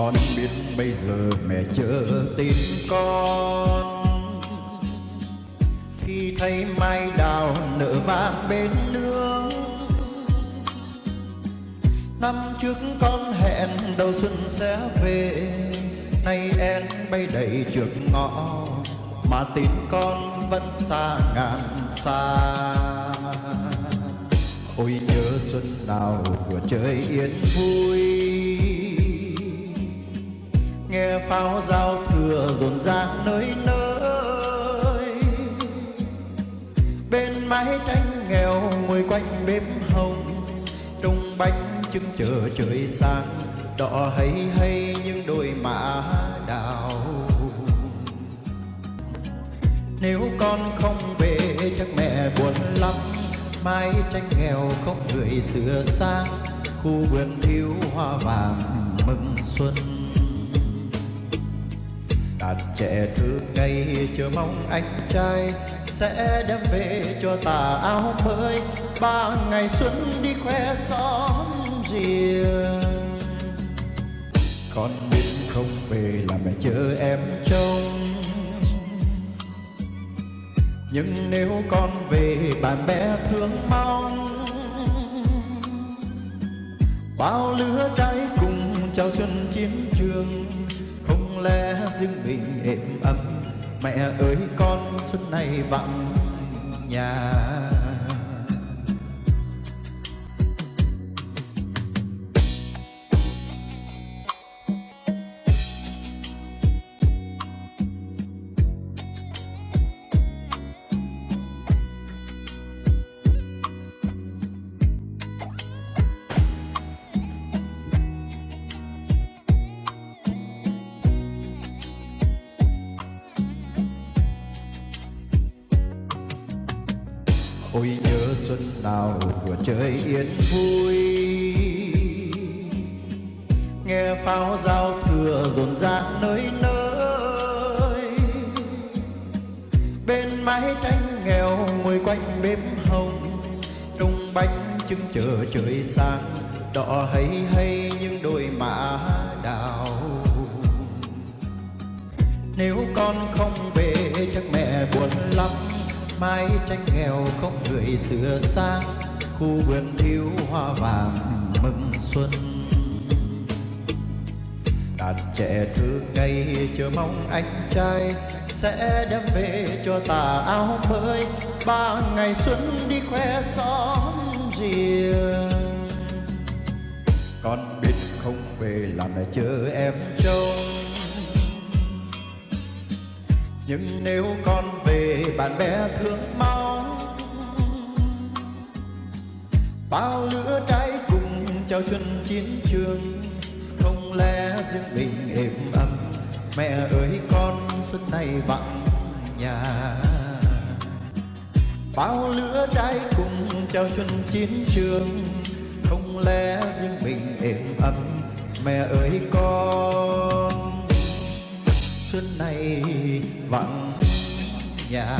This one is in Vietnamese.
Con biết bây giờ mẹ chờ tin con. Khi thấy mai đào nở vàng bên nương, Năm trước con hẹn đầu xuân sẽ về. Nay em bay đầy trước ngõ, Mà tin con vẫn xa ngàn xa. Ôi nhớ xuân nào vừa trời yên vui. Nghe pháo giao thừa rộn ràng nơi nơi. Bên mái tranh nghèo ngồi quanh bếp hồng trong bánh trưng chờ trời sáng. Đỏ hay hay những đôi mã đào. Nếu con không về, chắc mẹ buồn lắm. Mái tranh nghèo không người sửa sang. Khu vườn thiếu hoa vàng mừng xuân bạn trẻ thương ngày chờ mong anh trai sẽ đem về cho tà áo mới. Ba ngày xuân đi khoe xóm riêng. Con biết không về là mẹ chờ em trông. Nhưng nếu con về, bạn bè thương mong. Bao lứa trái cùng chào xuân chiến trường, không lẽ riêng mình êm ấm. Mẹ ơi con xuân này vắng nhà. Ôi nhớ xuân nào vừa trời yên vui. Nghe pháo giao thừa rộn ràng nơi nơi. Bên mái tranh nghèo ngồi quanh bếp hồng. Trung bánh trưng chờ trời sáng. Đỏ hay hay những đôi mã đào. Nếu con không về chắc mẹ buồn lắm mái tranh nghèo không người sửa sang. Khu vườn thiếu hoa vàng mừng xuân. Đàn trẻ thơ ngây chờ mong anh trai, sẽ đem về cho tà áo mới. Ba ngày xuân đi khoe xóm riêng. Con biết không về làm mẹ chờ em trông nhưng nếu con về, bạn bè thương mong bao lửa trái cùng chào xuân chiến trường, không lẽ riêng mình êm ấm? Mẹ ơi, con xuân này vắng nhà. Bao lửa trái cùng chào xuân chiến trường, không lẽ riêng mình êm ấm? Mẹ ơi, con xuân này vắng nhà.